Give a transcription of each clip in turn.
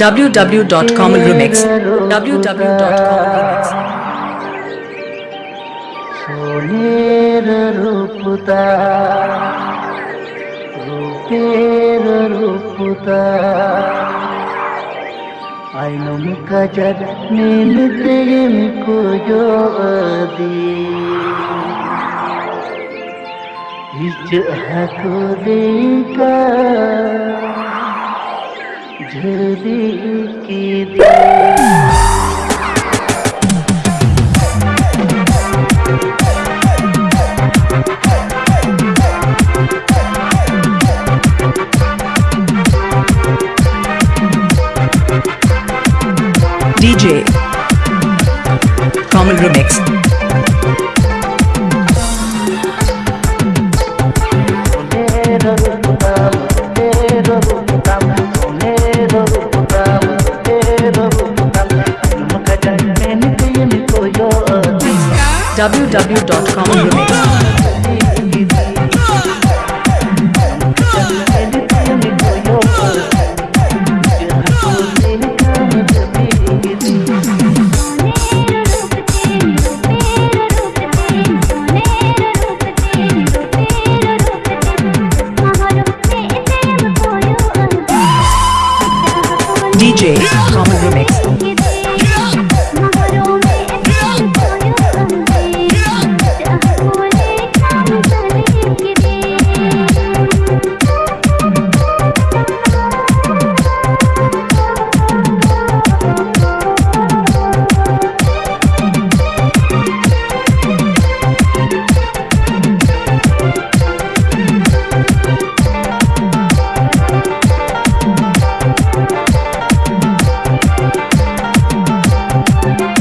www.com remix www.com remix সোনের রূপতা, রূপের রূপতা। আইনো মুখা jug নীল তেম কো জো दी इस हकोले का झड़ी की दे DJ Common Remix www.commonremix DJ Common Remix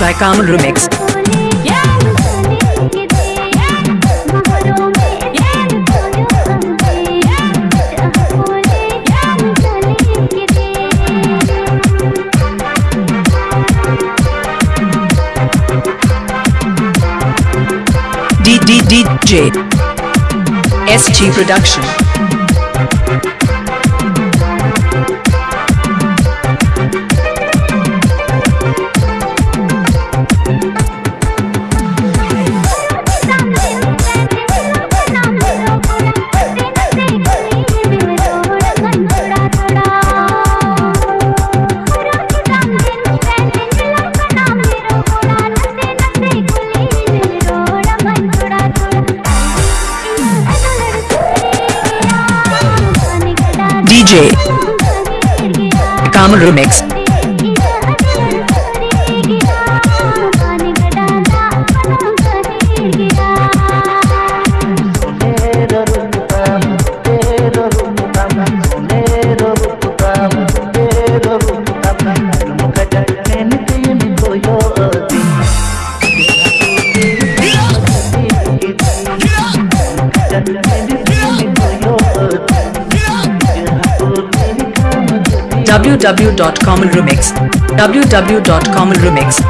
By Common Remix. DDDJ SG Production DJ Common Remix www.commonremix www.commonremix